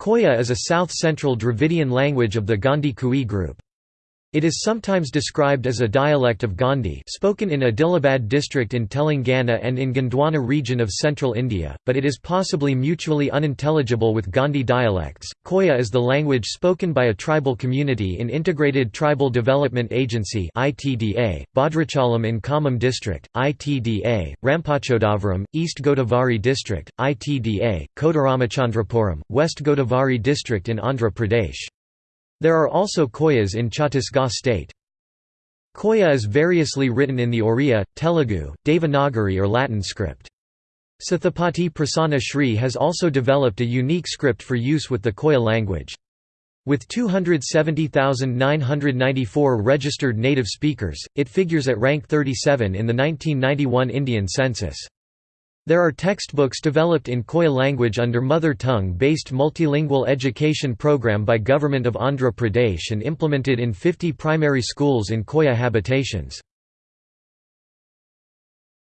Koya is a south-central Dravidian language of the Gondi Kui group. It is sometimes described as a dialect of Gondi spoken in Adilabad district in Telangana and in Gondwana region of central India, but it is possibly mutually unintelligible with Gondi dialects. Koya is the language spoken by a tribal community in Integrated Tribal Development Agency (ITDA), Bhadrachalam in Khammam district, ITDA, Rampachodavaram, East Godavari district, ITDA, Kodaramachandrapuram, West Godavari district in Andhra Pradesh. There are also Koyas in Chhattisgarh state. Koya is variously written in the Oriya, Telugu, Devanagari or Latin script. Sathupati Prasanna Sree has also developed a unique script for use with the Koya language. With 270,994 registered native speakers, it figures at rank 37 in the 1991 Indian census. There are textbooks developed in Koya language under mother tongue-based multilingual education program by Government of Andhra Pradesh and implemented in 50 primary schools in Koya habitations.